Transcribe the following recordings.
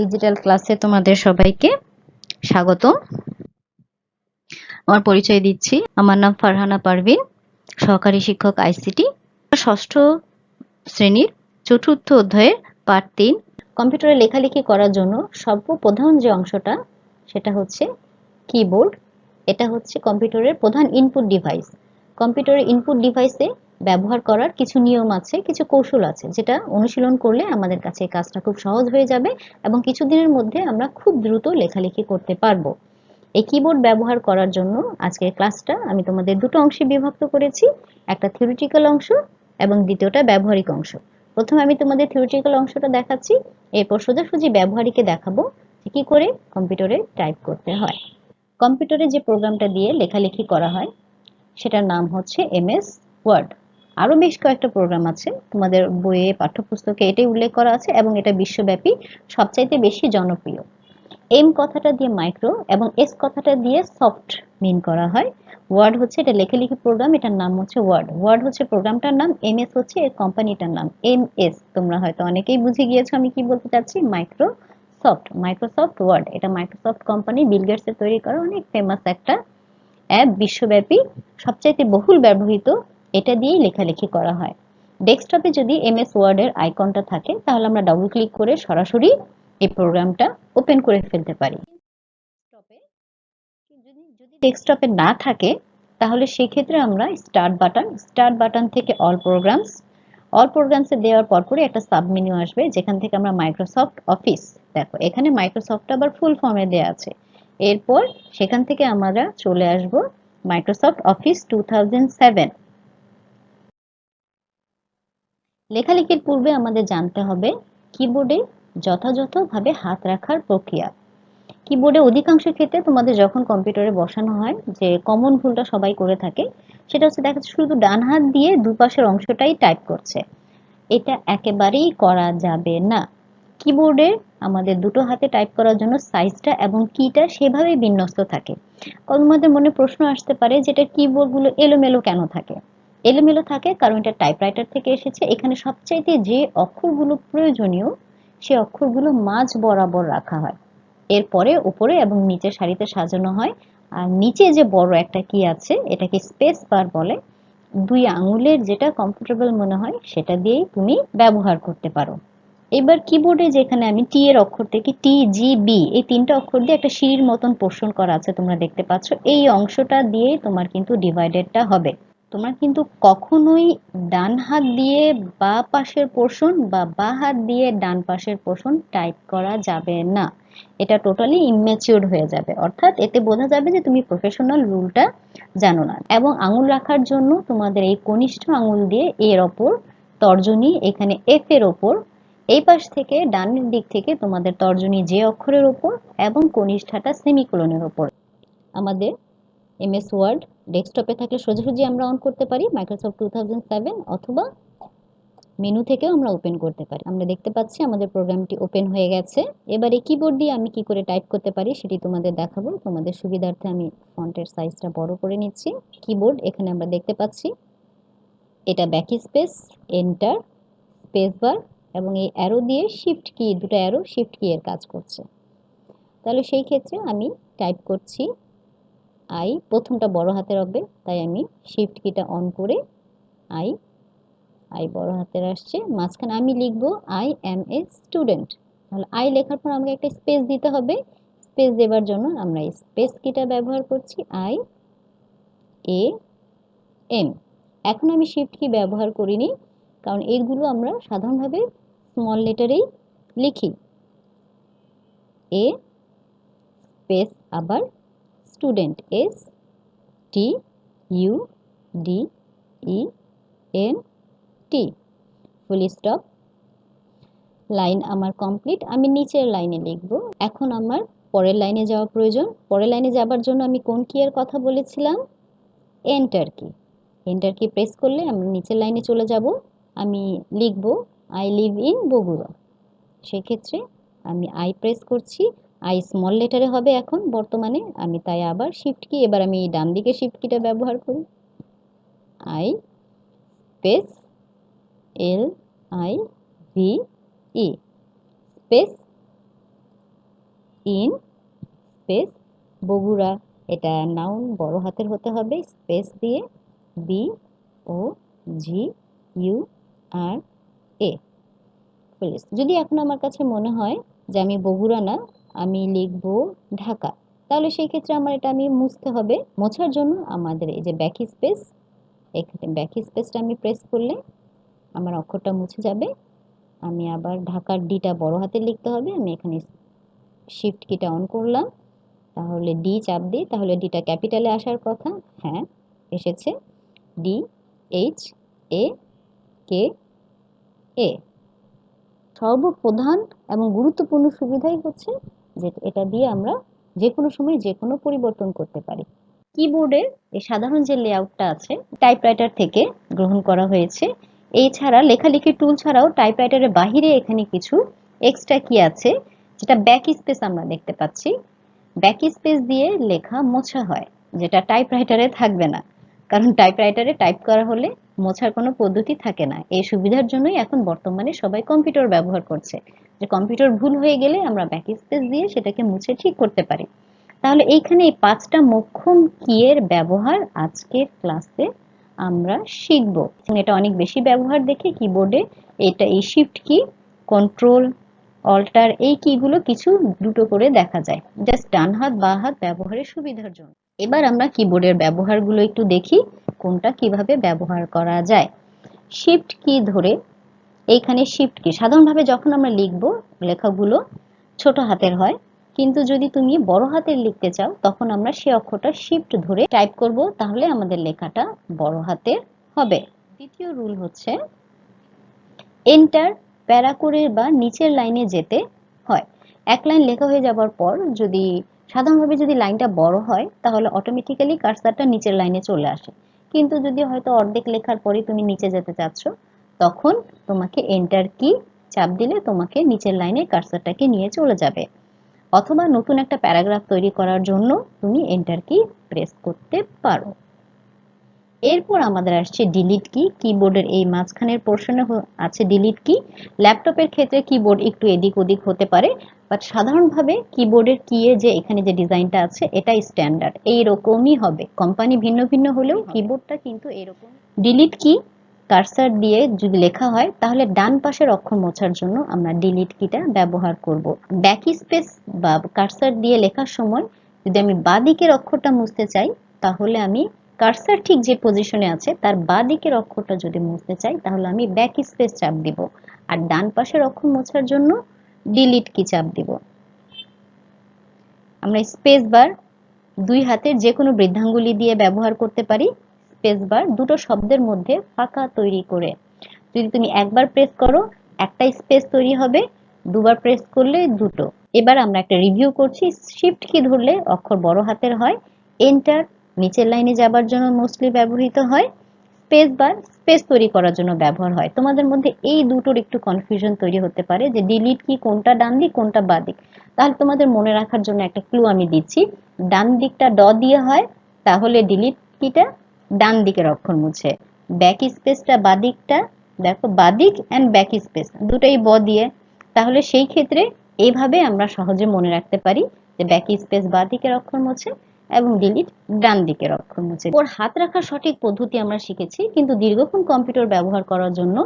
Digital ক্লাসে তোমাদের সবাইকে স্বাগত আমার পরিচয় দিচ্ছি, আমার নাম ফারহানা পারভিন, সহকারী শিক্ষক আইসিটি। ষষ্ঠ শ্রেণির চতুর্থ অধ্যায়ের পাঠ তিন। কম্পিউটারে লেখালেখি করার জন্য সর্বপ্রধান যে অংশটা, সেটা হচ্ছে কিবোর্ড এটা হচ্ছে কম্পিউটারের প্রধান ইনপুট ডিভাইস কম্পিউটারের ইনপুট ডিভাইসে ব্যবহার করার কিছু নিয়ম আছে, কিছু কৌশল আছে, যেটা অনুশীলন করলে আমাদের কাছে কাজটা খুব সহজ হয়ে যাবে এবং কিছুদিনের মধ্যে আমরা খুব দ্রুত লেখালেখি করতে পারব। এই কিবোর্ড ব্যবহার করার জন্য আজকের ক্লাসটা আমি তোমাদের দুটো অংশে বিভক্ত করেছি, একটা থিওরিটিক্যাল অংশ এবং দ্বিতীয়টা ব্যবহারিক অংশ। প্রথমে আমি তোমাদের থিওরিটিক্যাল অংশটা দেখাচ্ছি, এরপর সোজাসুজি ব্যবহারিকে দেখাবো কি করে কম্পিউটারে টাইপ করতে হয়। কম্পিউটারে যে প্রোগ্রামটা দিয়ে লেখালেখি করা হয়, সেটার নাম হচ্ছে এমএস ওয়ার্ড। আরও বেশ কয়েকটা প্রোগ্রাম আছে। তোমাদের বইয়ে পাঠ্যপুস্তকে এটাই উল্লেখ করা আছে এবং এটা বিশ্বব্যাপী, সবচাইতে বেশি জনপ্রিয়। এম কথাটা দিয়ে মাইক্রো এবং এস কথাটা দিয়ে সফট মিন করা হয়। ওয়ার্ড হচ্ছে এটা লেখালেখি প্রোগ্রাম এটার নাম হচ্ছে ওয়ার্ড ওয়ার্ড হচ্ছে প্রোগ্রামটার নাম এম এস হচ্ছে এর কোম্পানিটার নাম এম এস তোমরা হয়তো অনেকেই বুঝে গিয়েছো আমি কি বলতে চাচ্ছি? মাইক্রো সফট মাইক্রোসফট ওয়ার্ড এটা মাইক্রোসফট কোম্পানি বিলগেটসের তৈরি করা অনেক ফেমাস একটা অ্যাপ বিশ্বব্যাপী, সবচাইতে বহুল ব্যবহৃত এটা দিয়েই লেখালেখি করা হয়। ডেস্কটপে যদি এমএস ওয়ার্ডের আইকনটা থাকে, তাহলে আমরা ডাবল ক্লিক করে সরাসরি এই প্রোগ্রামটা ওপেন করে ফেলতে পারি। যদি ডেস্কটপে না থাকে, তাহলে সেই ক্ষেত্রে আমরা স্টার্ট বাটন স্টার্ট বাটন থেকে অল প্রোগ্রামস অল প্রোগ্রামসে দেওয়ার পর পরে একটা সাব মেনু আসবে, যেখান থেকে আমরা মাইক্রোসফট অফিস দেখো, এখানে মাইক্রোসফট আবার ফুল ফর্মে দেওয়া আছে। এরপর সেখান থেকে আমরা চলে আসব মাইক্রোসফট অফিস টু লেখালেখির পূর্বে আমাদের জানতে হবে কিবোর্ডে যথাযথভাবে হাত রাখার প্রক্রিয়া। কিবোর্ডে অধিকাংশ ক্ষেত্রে তোমাদের যখন কম্পিউটারে বসানো হয় যে কমন ভুলটা সবাই করে থাকে, সেটা হচ্ছে দেখা শুধু ডান হাত দিয়ে দুপাশের অংশটাই টাইপ করছে। এটা একেবারেই করা যাবে না। কিবোর্ডে আমাদের দুটো হাতে টাইপ করার জন্য সাইজটা এবং কিটা সেভাবেই বিন্যস্ত থাকে। তোমাদের মনে প্রশ্ন আসতে পারে যেটা কিবোর্ডগুলো এলোমেলো কেন থাকে? এলোমেলো থাকে, কারণ এটা টাইপরাইটার থেকে এসেছে। এখানে সবচাইতে যে অক্ষরগুলো প্রয়োজনীয়, সে অক্ষরগুলো মাঝ বরাবর রাখা হয়। এরপরে উপরে এবং নিচে সারিতে সাজানো হয়। আর নিচে যে বড় একটা কি আছে, এটাকে স্পেস বার বলে। দুই আঙুলের যেটা কমফোর্টেবল মনে হয়, সেটা দিয়েই তুমি ব্যবহার করতে পারো। এবার কিবোর্ডে যেখানে আমি টি এর অক্ষর থেকে টি জি বি এই তিনটা অক্ষর দিয়ে একটা সিঁড়ির মতন পোর্শন করা আছে, তোমরা দেখতে পাচ্ছ। এই অংশটা দিয়েই তোমার কিন্তু ডিভাইডেডটা হবে। তোমরা কিন্তু কখনোই ডান হাত দিয়ে বা পাশের পোর্শন বা বা হাত দিয়ে ডান পাশের পোর্শন টাইপ করা যাবে না। এটা টোটালি ইমেচিওর হয়ে যাবে। অর্থাৎ এতে বোঝা যাবে যে তুমি প্রফেশনাল রুলটা জানো না। এবং আঙুল রাখার জন্য তোমাদের এই কনিষ্ঠ আঙুল দিয়ে এর ওপর তর্জনী, এখানে এফ এর ওপর, এই পাশ থেকে ডানের দিক থেকে তোমাদের তর্জনী যে অক্ষরের ওপর এবং কনিষ্ঠাটা সেমিকোলনের ওপর। আমাদের এমএস ওয়ার্ড ডেস্কটপে থাকলে সোজাসুজি আমরা অন করতে পারি মাইক্রোসফট টু অথবা মেনু থেকেও আমরা ওপেন করতে পারি। আমরা দেখতে পাচ্ছি আমাদের প্রোগ্রামটি ওপেন হয়ে গেছে। এবারে কিবোর্ড দিয়ে আমি কি করে টাইপ করতে পারি সেটি তোমাদের দেখাবো। তোমাদের সুবিধার্থে আমি ফন্টের সাইজটা বড় করে নিচ্ছি। কিবোর্ড এখানে আমরা দেখতে পাচ্ছি, এটা backspace enter space bar এবং এই অ্যারো দিয়ে শিফট কি দুটো অ্যারো শিফট কি এর কাজ করছে। তাহলে সেই ক্ষেত্রে আমি টাইপ করছি আই প্রথমটা বড় হাতের হবে তাই আমি শিফট কিটা অন করে আই আই বড় হাতের আসছে। মাঝখানে আমি লিখব আই এম এ স্টুডেন্ট তাহলে আই লেখার পর আমাকে একটা স্পেস দিতে হবে। স্পেস দেবার জন্য আমরা স্পেস কিটা ব্যবহার করছি আই এ এম এখন আমি শিফট কি ব্যবহার করিনি, কারণ এইগুলো আমরা সাধারণভাবে স্মল লেটারেই লিখি। এ স্পেস আবার student S T U D E N T full stop line আমার কমপ্লিট আমি নিচের লাইনে লিখব। এখন আমার পরের লাইনে যাওয়া প্রয়োজন। পরের লাইনে যাবার জন্য আমি কোন কি এর কথা বলেছিলাম? এন্টার কি এন্টার কি প্রেস করলে আমরা নিচের লাইনে চলে যাব। আমি লিখব আই লিভ ইন বগুড়া। সেক্ষেত্রে আমি আই প্রেস করছি। আই স্মল লেটারে হবে এখন, বর্তমানে। আমি তাই আবার শিফট কি এবার আমি ডান দিকে শিফট কিটা ব্যবহার করি। I space L I V E. Space in, space Bogura. এটা নাউন বড় হাতের হতে হবে। স্পেস দিয়ে বি ও জি ইউ আর এ যদি এখন আমার কাছে মনে হয় যে আমি বগুড়া না আমি লিখব ঢাকা। তাহলে সেই ক্ষেত্রে আমার এটা আমি মুছতে হবে। মোছার জন্য আমাদের এই যে ব্যাক স্পেস এখানে ব্যাক স্পেসটা আমি প্রেস করলে আমার অক্ষরটা মুছে যাবে। আমি আবার ঢাকার ডিটা বড় হাতে লিখতে হবে। আমি এখানে শিফট কিটা অন করলাম। তাহলে ডি চাপ দিই তাহলে ডিটা ক্যাপিটালে আসার কথা। হ্যাঁ এসেছে। ডি এইচ এ কে এ সর্বপ্রধান এবং গুরুত্বপূর্ণ সুবিধাই হচ্ছে এটা দিয়ে আমরা যে কোনো সময় যে কোনো পরিবর্তন করতে পারি। কিবোর্ডের এই সাধারণ যে লেআউটটা আছে টাইপরাইটার থেকে গ্রহণ করা হয়েছে। এছাড়া লেখালেখি টুল ছাড়াও টাইপরাইটারের বাহিরে এখানে কিছু এক্সট্রা কি আছে, যেটা ব্যাক স্পেস আমরা দেখতে পাচ্ছি। ব্যাক স্পেস দিয়ে লেখা মোছা হয়, যেটা টাইপরাইটারে থাকবে না। কারণ টাইপরাইটারে টাইপ করা হলে মোছার কোনো পদ্ধতি থাকে না। এই সুবিধার জন্যই এখন বর্তমানে সবাই কম্পিউটার ব্যবহার করছে। যে কম্পিউটার ভুল হয়ে গেলে আমরা ব্যাক স্পেস দিয়ে সেটাকে মুছে ঠিক করতে পারি। তাহলে এইখানে এই পাঁচটা মোক্ষম কিয়ের ব্যবহার আজকের ক্লাসে আমরা শিখব। এটা অনেক বেশি ব্যবহার দেখে কিবোর্ডে এটা এই শিফট কি কন্ট্রোল অল্টার এই কিগুলো কিছু দুটো করে দেখা যায়। জাস্ট ডান হাত, বা হাত ব্যবহারের সুবিধার জন্য। এবার আমরা কিবোর্ডের ব্যবহারগুলো একটু দেখি, কোনটা কীভাবে ব্যবহার করা যায়। শিফট কি ধরে, এইখানে শিফট কি সাধারণভাবে যখন আমরা লিখব, লেখাগুলো ছোট হাতের হয়। কিন্তু যদি তুমি বড় হাতের লিখতে চাও, তখন আমরা সে অক্ষরটা শিফট ধরে টাইপ করব, তাহলে আমাদের লেখাটা বড় হাতের হবে। দ্বিতীয় রুল হচ্ছে এন্টার প্যারা করে বা নিচের লাইনে যেতে হয়। এক লাইন লেখা হয়ে যাবার পর যদি সাধারণভাবে যদি লাইনটা বড় হয়, তাহলে অটোমেটিক্যালি কার্সারটা নিচের লাইনে চলে আসে। কিন্তু যদি হয়তো অর্ধেক লেখার পরে তুমি নিচে যেতে চাচ্ছ, তখন তোমাকে এন্টার কি চাপ দিলে তোমাকে নিচের লাইনে কার্সারটাকে নিয়ে চলে যাবে। অথবা নতুন একটা প্যারাগ্রাফ তৈরি করার জন্য তুমি এন্টার কি প্রেস করতে পারো। এরপর আমাদের আসছে ডিলিট কি কিবোর্ডের এই মাঝখানের পোর্শনে আছে ডিলিট কি ল্যাপটপের ক্ষেত্রে কিবোর্ড একটু এদিক ওদিক হতে পারে বাট সাধারণভাবে কিবোর্ডের কি এর যে এখানে যে ডিজাইনটা আছে এটা স্ট্যান্ডার্ড এই রকমই হবে। কোম্পানি ভিন্ন ভিন্ন হলেও কিবোর্ডটা কিন্তু এরকম। ডিলিট কি কার্সার দিয়ে যদি লেখা হয় তাহলে ডান পাশের অক্ষর মোছার জন্য আমরা ডিলিট কিটা ব্যবহার করব। ব্যাক স্পেস বা কার্সার দিয়ে লেখার সময় যদি আমি বাঁ দিকের অক্ষরটা মুছতে চাই তাহলে আমি কার্সার ঠিক যে পজিশনে আছে, তার বাঁ দিকের অক্ষরটা যদি মুছতে চাই, তাহলে আমি ব্যাক স্পেস চাপ দিব। আর ডান পাশের অক্ষর মোছার জন্য ডিলিট কি চাপ দিব। আমরা স্পেস বার দুই হাতের যে কোনো বৃদ্ধাঙ্গুলি দিয়ে ব্যবহার করতে পারি। স্পেস বার দুটো শব্দের মধ্যে ফাঁকা তৈরি করে। যদি তুমি একবার প্রেস করো একটা স্পেস তৈরি হবে, দুবার প্রেস করলে দুটো। এবার আমরা একটা রিভিউ করছি শিফট কি ধরলে অক্ষর বড় হাতের হয় এন্টার নিচের লাইনে যাবার জন্য মোস্টলি ব্যবহৃত হয় স্পেস বার স্পেস তৈরি করার জন্য ব্যবহার হয়। তোমাদের মধ্যে এই দুটোর একটু কনফিউশন তৈরি হতে পারে যে ডিলিট কি, কোনটা ডান দিক, কোনটা বা দিক। তাহলে তোমাদের মনে রাখার জন্য একটা ক্লু আমি দিচ্ছি। ডান দিকটা ড দিয়ে হয়, তাহলে ডিলিট কিটা ডান দিকের অক্ষর মুছে। ব্যাক স্পেসটা বা দিকটা, দেখো বা দিক অ্যান্ড ব্যাক স্পেস দুটোই ব দিয়ে। তাহলে সেই ক্ষেত্রে এইভাবে আমরা সহজে মনে রাখতে পারি যে ব্যাক স্পেস বা দিকের অক্ষর মুছে এবং ডিলিট ডান দিকের অক্ষর মুছে ওর হাত রাখার সঠিক পদ্ধতি আমরা শিখেছি, কিন্তু দীর্ঘক্ষণ কম্পিউটার ব্যবহার করার জন্য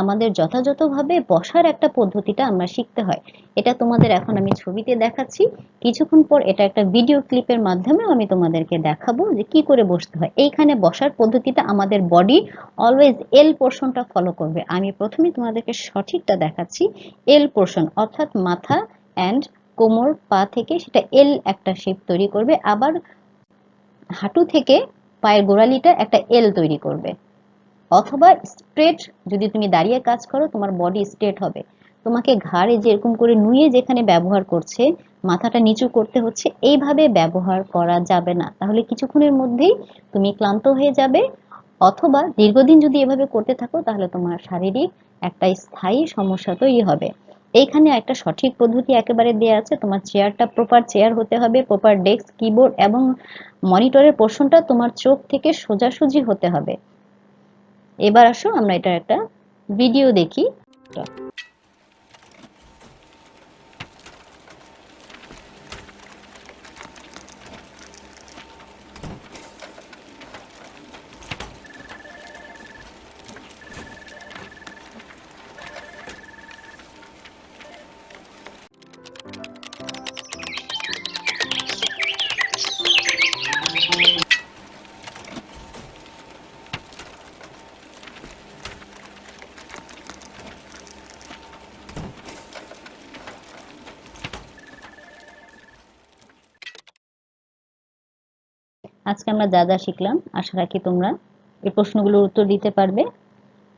আমাদের যথাযথভাবে বসার একটা পদ্ধতিটা আমরা শিখতে হয়। এটা তোমাদের এখন আমি ছবিতে দেখাচ্ছি। কিছুক্ষণ পর এটা একটা ভিডিও ক্লিপের মাধ্যমে আমি তোমাদেরকে দেখাবো যে কি করে বসতে হয়। এইখানে বসার পদ্ধতিটা আমাদের বডি অলওয়েজ এল পোর্শনটা ফলো করবে। আমি প্রথমে তোমাদেরকে সঠিকটা দেখাচ্ছি। এল পোর্শন অর্থাৎ মাথা অ্যান্ড কোমর পা থেকে সেটা এল একটা শেপ তৈরি করবে। আবার হাঁটু থেকে পায়ের গোড়ালিটা একটা এল তৈরি করবে। অথবা স্ট্রেট যদি তুমি দাঁড়িয়ে কাজ করো, তোমার বডি স্ট্রেট হবে। তোমাকে ঘাড়ে যেরকম করে নুয়ে যেখানে ব্যবহার করছে, মাথাটা নিচু করতে হচ্ছে, এইভাবে ব্যবহার করা যাবে না। তাহলে কিছুক্ষণের মধ্যেই তুমি ক্লান্ত হয়ে যাবে। অথবা দীর্ঘদিন যদি এভাবে করতে থাকো, তাহলে তোমার শারীরিক একটা স্থায়ী সমস্যা তৈরি হবে। এইখানে একটা সঠিক পদ্ধতি একেবারে দেয়া আছে। তোমার চেয়ারটা প্রপার চেয়ার হতে হবে প্রপার ডেস্ক কিবোর্ড এবং মনিটরের পোর্শনটা তোমার চোখ থেকে সোজাসুজি হতে হবে। এবার আসো, আমরা এটা একটা ভিডিও দেখি। আজকে আমরা যা যা শিখলাম, আশা রাখি তোমরা এই প্রশ্নগুলোর উত্তর দিতে পারবে।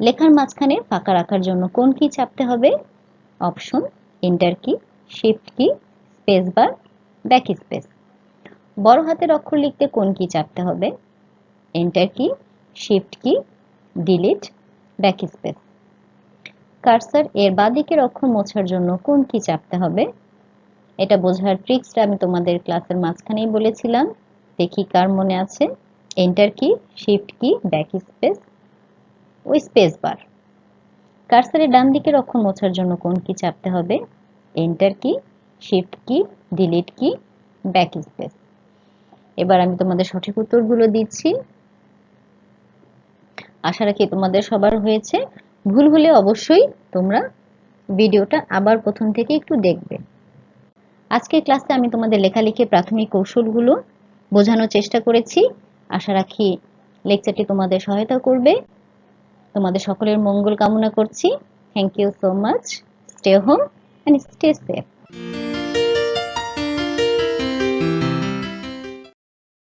লেখার মাঝখানে ফাঁকা রাখার জন্য কোন কি চাপতে হবে? Option enter key shift key space bar backspace বড় হাতের অক্ষর লিখতে কোন কি চাপতে হবে? এন্টার কি শিফট কি ডিলিট ব্যাক স্পেস কার্সার এর বাঁদিকের অক্ষর মোছার জন্য কোন কি চাপতে হবে? এটা বোঝার ট্রিক্সটা আমি তোমাদের ক্লাসের মাঝখানেই বলেছিলাম। দেখি কার মনে আছে? Enter key shift key backspace ওই স্পেস বার কার্সারের ডান দিকের অক্ষর মোছার জন্য কোন কি চাপতে হবে? এন্টার কি শিফট কি ডিলিট কি ব্যাক স্পেস এবার আমি তোমাদের সঠিক উত্তরগুলো দিচ্ছি। আশা রাখি তোমাদের সবার হয়েছে। ভুল হলে অবশ্যই তোমরা ভিডিওটা আবার প্রথম থেকে একটু দেখবে। আজকের ক্লাসে আমি তোমাদের লেখালেখির প্রাথমিক কৌশলগুলো বোঝানোর চেষ্টা করেছি। আশা রাখি লেকচারটি তোমাদের সহায়তা করবে। তোমাদের সকলের মঙ্গল কামনা করছি। Thank you so much stay home and stay safe